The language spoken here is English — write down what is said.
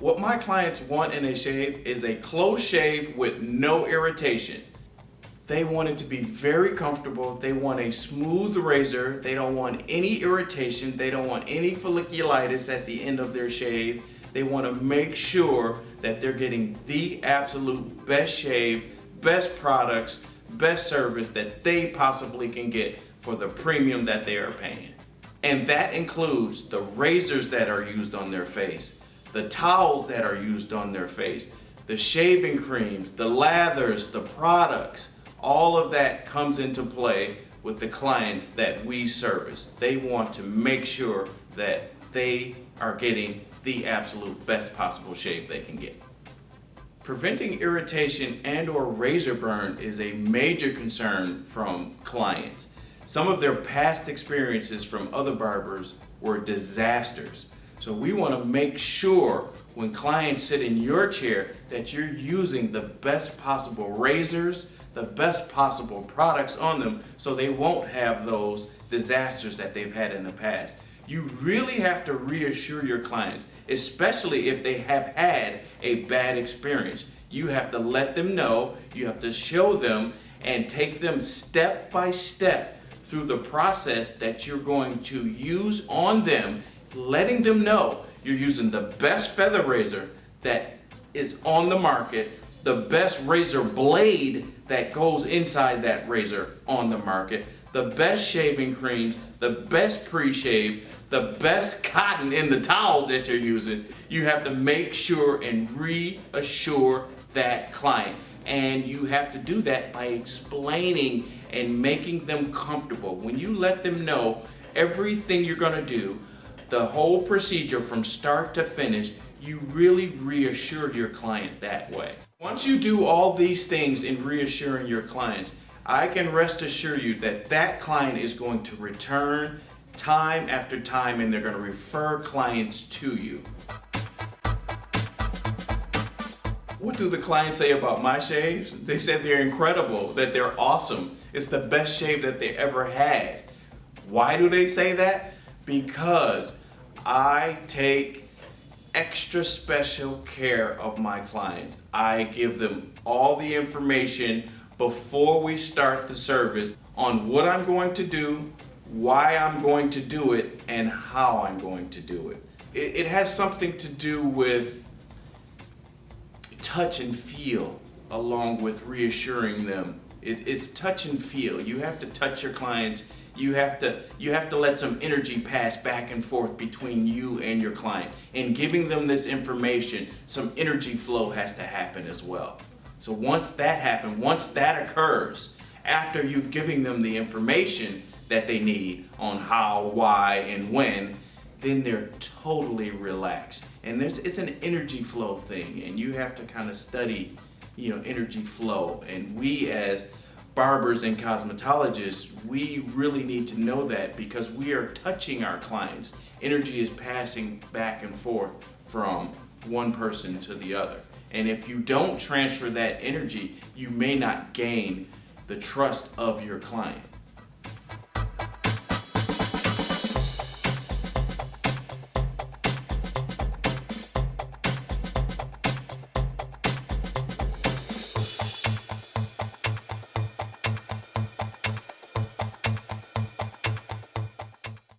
What my clients want in a shave is a close shave with no irritation. They want it to be very comfortable. They want a smooth razor. They don't want any irritation. They don't want any folliculitis at the end of their shave. They want to make sure that they're getting the absolute best shave, best products, best service that they possibly can get for the premium that they are paying. And that includes the razors that are used on their face, the towels that are used on their face, the shaving creams, the lathers, the products, all of that comes into play with the clients that we service. They want to make sure that they are getting the absolute best possible shave they can get. Preventing irritation and or razor burn is a major concern from clients. Some of their past experiences from other barbers were disasters. So we want to make sure when clients sit in your chair that you're using the best possible razors, the best possible products on them so they won't have those disasters that they've had in the past. You really have to reassure your clients, especially if they have had a bad experience. You have to let them know, you have to show them and take them step by step through the process that you're going to use on them, letting them know you're using the best feather razor that is on the market, the best razor blade that goes inside that razor on the market, the best shaving creams, the best pre-shave, the best cotton in the towels that you're using, you have to make sure and reassure that client. And you have to do that by explaining and making them comfortable. When you let them know everything you're gonna do, the whole procedure from start to finish, you really reassured your client that way. Once you do all these things in reassuring your clients, I can rest assure you that that client is going to return time after time and they're going to refer clients to you. What do the clients say about my shaves? They said they're incredible, that they're awesome. It's the best shave that they ever had. Why do they say that? Because I take extra special care of my clients. I give them all the information before we start the service on what I'm going to do, why I'm going to do it, and how I'm going to do it. It, it has something to do with touch and feel along with reassuring them. It, it's touch and feel. You have to touch your clients. You have to you have to let some energy pass back and forth between you and your client. In giving them this information, some energy flow has to happen as well. So once that happens, once that occurs, after you've given them the information that they need on how, why, and when, then they're totally relaxed. And there's it's an energy flow thing, and you have to kind of study, you know, energy flow. And we as barbers and cosmetologists, we really need to know that because we are touching our clients. Energy is passing back and forth from one person to the other. And if you don't transfer that energy, you may not gain the trust of your client.